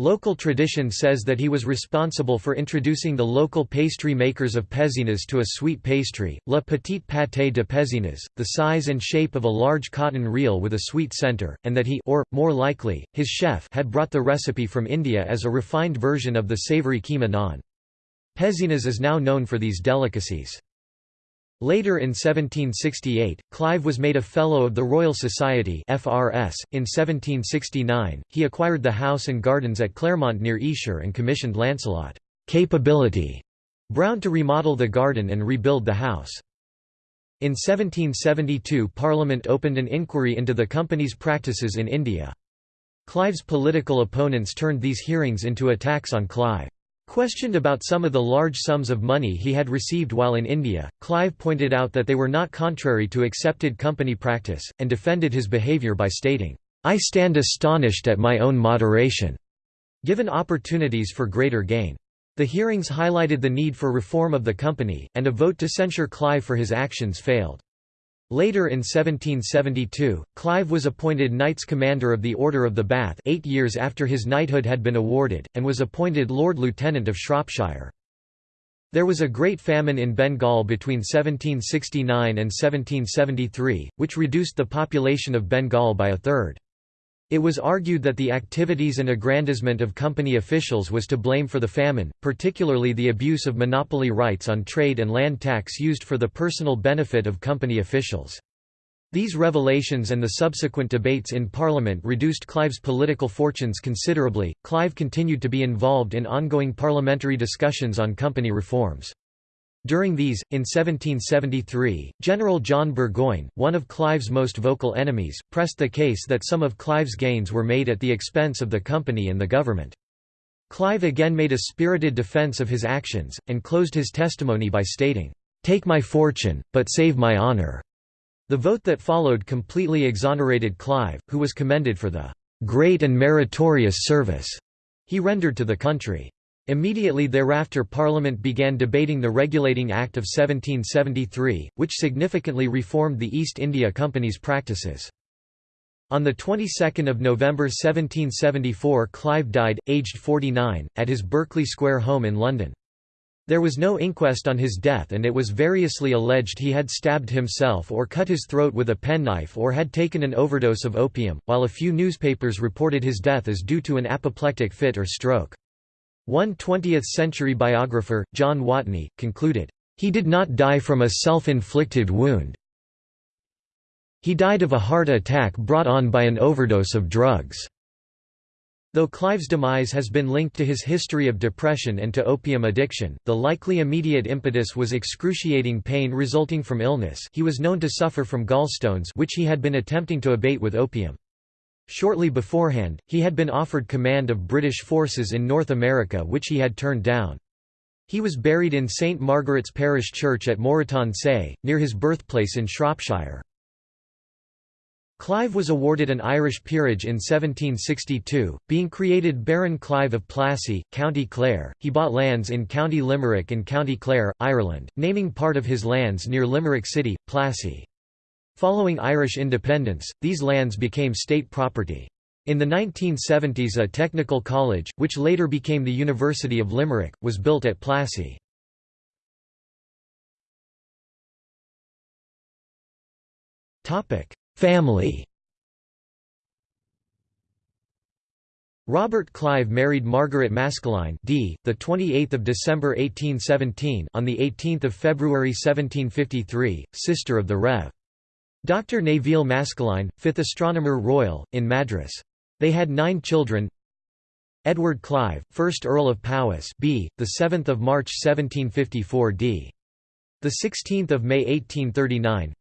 Local tradition says that he was responsible for introducing the local pastry makers of Pézenas to a sweet pastry, la petite pâté de Pézenas, the size and shape of a large cotton reel with a sweet center, and that he or, more likely, his chef had brought the recipe from India as a refined version of the savory keema naan. Pézenas is now known for these delicacies. Later in 1768, Clive was made a Fellow of the Royal Society FRS. .In 1769, he acquired the house and gardens at Claremont near Esher and commissioned Lancelot capability Brown to remodel the garden and rebuild the house. In 1772 Parliament opened an inquiry into the company's practices in India. Clive's political opponents turned these hearings into attacks on Clive. Questioned about some of the large sums of money he had received while in India, Clive pointed out that they were not contrary to accepted company practice, and defended his behaviour by stating, "'I stand astonished at my own moderation' given opportunities for greater gain. The hearings highlighted the need for reform of the company, and a vote to censure Clive for his actions failed. Later in 1772, Clive was appointed Knights Commander of the Order of the Bath eight years after his knighthood had been awarded, and was appointed Lord Lieutenant of Shropshire. There was a great famine in Bengal between 1769 and 1773, which reduced the population of Bengal by a third. It was argued that the activities and aggrandizement of company officials was to blame for the famine, particularly the abuse of monopoly rights on trade and land tax used for the personal benefit of company officials. These revelations and the subsequent debates in Parliament reduced Clive's political fortunes considerably. Clive continued to be involved in ongoing parliamentary discussions on company reforms. During these, in 1773, General John Burgoyne, one of Clive's most vocal enemies, pressed the case that some of Clive's gains were made at the expense of the company and the government. Clive again made a spirited defence of his actions, and closed his testimony by stating, "'Take my fortune, but save my honor." The vote that followed completely exonerated Clive, who was commended for the "'great and meritorious service' he rendered to the country. Immediately thereafter Parliament began debating the Regulating Act of 1773, which significantly reformed the East India Company's practices. On the 22nd of November 1774 Clive died, aged 49, at his Berkeley Square home in London. There was no inquest on his death and it was variously alleged he had stabbed himself or cut his throat with a penknife or had taken an overdose of opium, while a few newspapers reported his death as due to an apoplectic fit or stroke. One 20th-century biographer, John Watney, concluded, "...he did not die from a self-inflicted wound. He died of a heart attack brought on by an overdose of drugs." Though Clive's demise has been linked to his history of depression and to opium addiction, the likely immediate impetus was excruciating pain resulting from illness he was known to suffer from gallstones which he had been attempting to abate with opium. Shortly beforehand, he had been offered command of British forces in North America which he had turned down. He was buried in St Margaret's Parish Church at Moreton Say, near his birthplace in Shropshire. Clive was awarded an Irish peerage in 1762, being created Baron Clive of Plassey, County Clare. He bought lands in County Limerick and County Clare, Ireland, naming part of his lands near Limerick City, Plassey. Following Irish independence, these lands became state property. In the 1970s a technical college, which later became the University of Limerick, was built at Plassey. Family Robert Clive married Margaret Maskelyne d. the 28th of December 1817 on the 18th of February 1753, sister of the Rev. Dr. Nevil Maskelyne, 5th Astronomer Royal, in Madras. They had nine children Edward Clive, 1st Earl of Powys b. the 7th of March 1754 d. the 16th of May 1839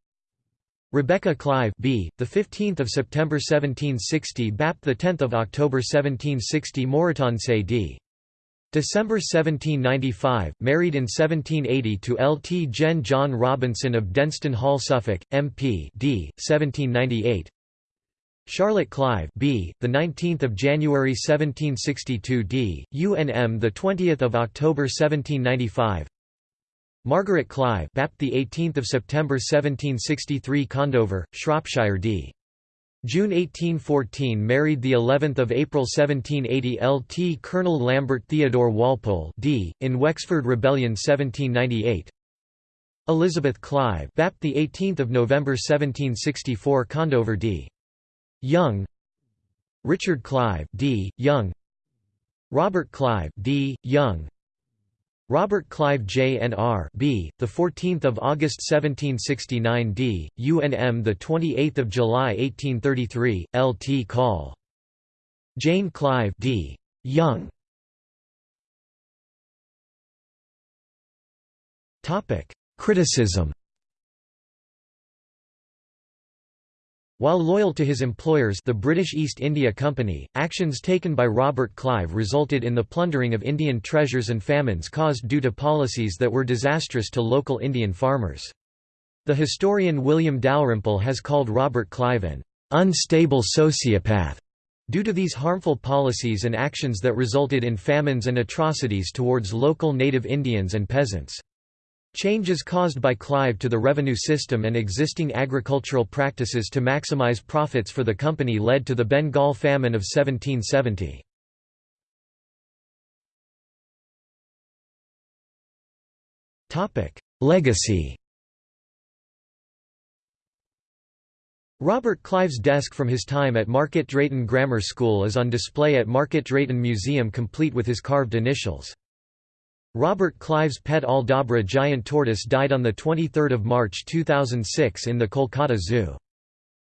Rebecca Clive B, the 15th of September 1760 BAP the 10th of October 1760 Moreton Say d. December 1795, married in 1780 to Lt Gen John Robinson of Denston Hall Suffolk, MP d. 1798 Charlotte Clive B, the 19th of January 1762 d. UNM the 20th of October 1795 Margaret Clive BAP the 18th of September 1763 Condover Shropshire d June 1814 married the 11th of April 1780 LT Colonel Lambert Theodore Walpole d in Wexford Rebellion 1798 Elizabeth Clive BAP the 18th of November 1764 Condover d. Young. Richard Clive d. Young. Robert Clive d. Young Robert Clive JNR B, the 14th of August 1769 D, UNM the 28th of July 1833, LT Call. Jane Clive D. Young. Topic: Criticism While loyal to his employers the British East India Company, actions taken by Robert Clive resulted in the plundering of Indian treasures and famines caused due to policies that were disastrous to local Indian farmers. The historian William Dalrymple has called Robert Clive an unstable sociopath due to these harmful policies and actions that resulted in famines and atrocities towards local native Indians and peasants. Changes caused by Clive to the revenue system and existing agricultural practices to maximize profits for the company led to the Bengal famine of 1770. Legacy Robert Clive's desk from his time at Market Drayton Grammar School is on display at Market Drayton Museum complete with his carved initials. Robert Clive's pet Aldabra giant tortoise died on 23 March 2006 in the Kolkata Zoo.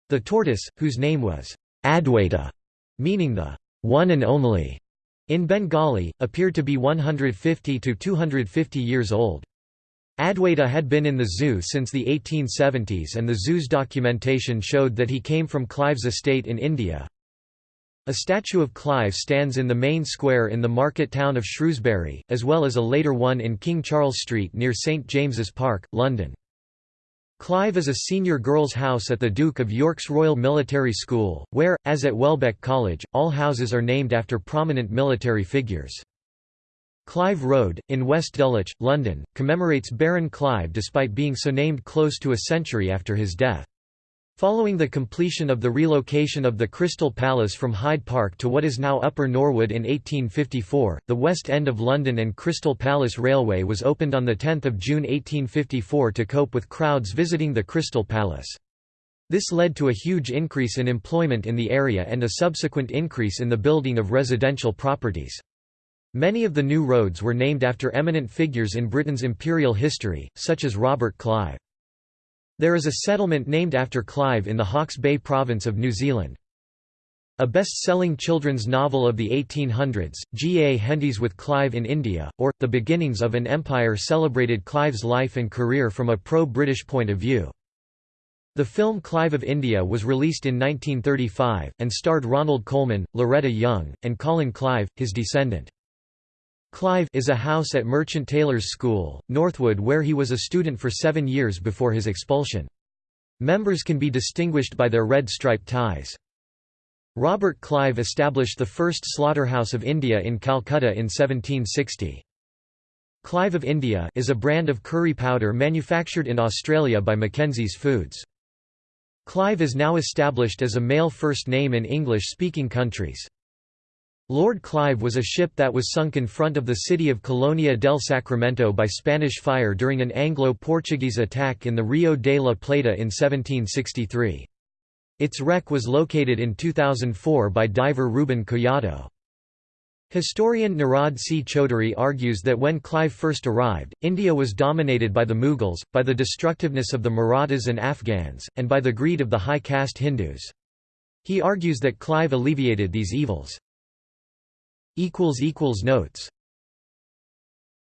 The tortoise, whose name was Adwaita, meaning the one and only, in Bengali, appeared to be 150 to 250 years old. Adwaita had been in the zoo since the 1870s and the zoo's documentation showed that he came from Clive's estate in India. A statue of Clive stands in the main square in the market town of Shrewsbury, as well as a later one in King Charles Street near St James's Park, London. Clive is a senior girls' house at the Duke of York's Royal Military School, where, as at Welbeck College, all houses are named after prominent military figures. Clive Road, in West Dulwich, London, commemorates Baron Clive despite being so named close to a century after his death. Following the completion of the relocation of the Crystal Palace from Hyde Park to what is now Upper Norwood in 1854, the West End of London and Crystal Palace Railway was opened on 10 June 1854 to cope with crowds visiting the Crystal Palace. This led to a huge increase in employment in the area and a subsequent increase in the building of residential properties. Many of the new roads were named after eminent figures in Britain's imperial history, such as Robert Clive. There is a settlement named after Clive in the Hawke's Bay province of New Zealand. A best-selling children's novel of the 1800s, G. A. Henty's With Clive in India, or, The Beginnings of an Empire celebrated Clive's life and career from a pro-British point of view. The film Clive of India was released in 1935, and starred Ronald Colman, Loretta Young, and Colin Clive, his descendant. Clive is a house at Merchant Taylors' School, Northwood where he was a student for seven years before his expulsion. Members can be distinguished by their red striped ties. Robert Clive established the first slaughterhouse of India in Calcutta in 1760. Clive of India is a brand of curry powder manufactured in Australia by Mackenzie's Foods. Clive is now established as a male first name in English-speaking countries. Lord Clive was a ship that was sunk in front of the city of Colonia del Sacramento by Spanish fire during an Anglo-Portuguese attack in the Rio de la Plata in 1763. Its wreck was located in 2004 by diver Ruben Collado. Historian Nirad C. Chaudhuri argues that when Clive first arrived, India was dominated by the Mughals, by the destructiveness of the Marathas and Afghans, and by the greed of the high caste Hindus. He argues that Clive alleviated these evils. Notes